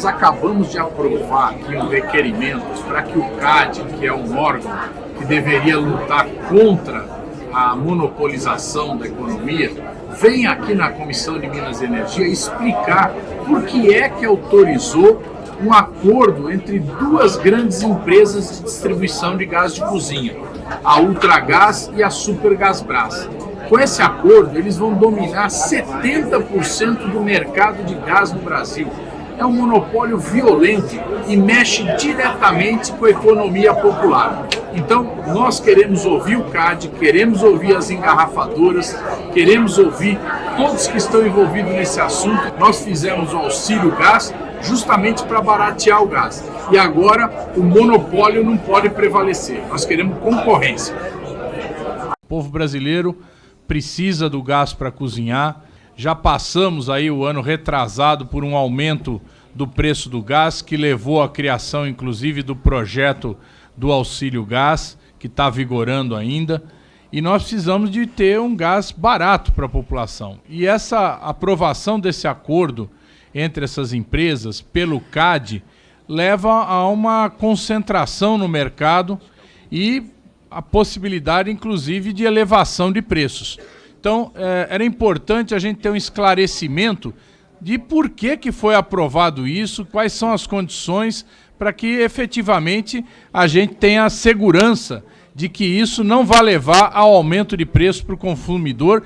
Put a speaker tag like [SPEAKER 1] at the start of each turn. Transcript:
[SPEAKER 1] nós acabamos de aprovar aqui um requerimento para que o CAD, que é um órgão que deveria lutar contra a monopolização da economia, venha aqui na Comissão de Minas e Energia explicar por que é que autorizou um acordo entre duas grandes empresas de distribuição de gás de cozinha, a Ultragás e a Supergasbras. Com esse acordo, eles vão dominar 70% do mercado de gás no Brasil. É um monopólio violento e mexe diretamente com a economia popular. Então, nós queremos ouvir o CAD, queremos ouvir as engarrafadoras, queremos ouvir todos que estão envolvidos nesse assunto. Nós fizemos o auxílio gás justamente para baratear o gás. E agora o monopólio não pode prevalecer. Nós queremos concorrência.
[SPEAKER 2] O povo brasileiro precisa do gás para cozinhar. Já passamos aí o ano retrasado por um aumento do preço do gás, que levou à criação, inclusive, do projeto do auxílio gás, que está vigorando ainda. E nós precisamos de ter um gás barato para a população. E essa aprovação desse acordo entre essas empresas pelo CAD leva a uma concentração no mercado e a possibilidade, inclusive, de elevação de preços. Então, é, era importante a gente ter um esclarecimento de por que, que foi aprovado isso, quais são as condições para que efetivamente a gente tenha a segurança de que isso não vai levar ao aumento de preço para o consumidor